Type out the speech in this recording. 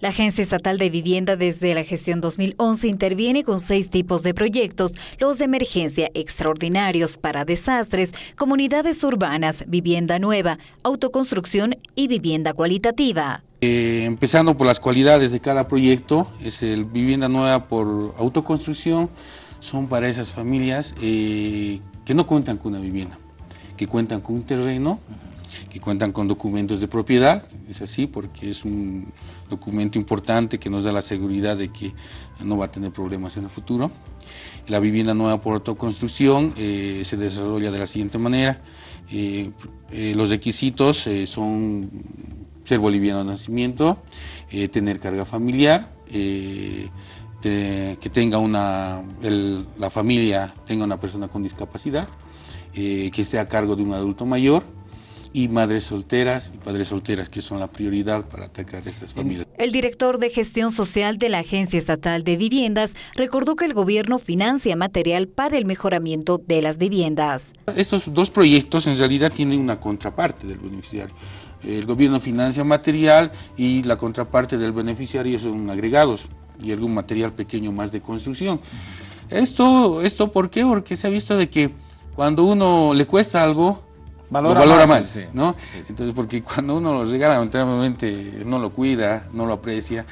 La Agencia Estatal de Vivienda desde la gestión 2011 interviene con seis tipos de proyectos, los de emergencia extraordinarios para desastres, comunidades urbanas, vivienda nueva, autoconstrucción y vivienda cualitativa. Eh, empezando por las cualidades de cada proyecto, es el vivienda nueva por autoconstrucción, son para esas familias eh, que no cuentan con una vivienda, que cuentan con un terreno, que cuentan con documentos de propiedad, es así porque es un documento importante que nos da la seguridad de que no va a tener problemas en el futuro. La vivienda nueva por autoconstrucción eh, se desarrolla de la siguiente manera, eh, eh, los requisitos son ser boliviano de nacimiento, tener carga familiar, que tenga una, la familia tenga una persona con discapacidad, que esté a cargo de un adulto mayor, y madres solteras y padres solteras, que son la prioridad para atacar a estas familias. El director de gestión social de la Agencia Estatal de Viviendas recordó que el gobierno financia material para el mejoramiento de las viviendas. Estos dos proyectos en realidad tienen una contraparte del beneficiario. El gobierno financia material y la contraparte del beneficiario son agregados y algún material pequeño más de construcción. Esto, esto ¿por qué? Porque se ha visto de que cuando uno le cuesta algo, valora, valora más, ¿no? Entonces, porque cuando uno lo regala, lamentablemente no lo cuida, no lo aprecia,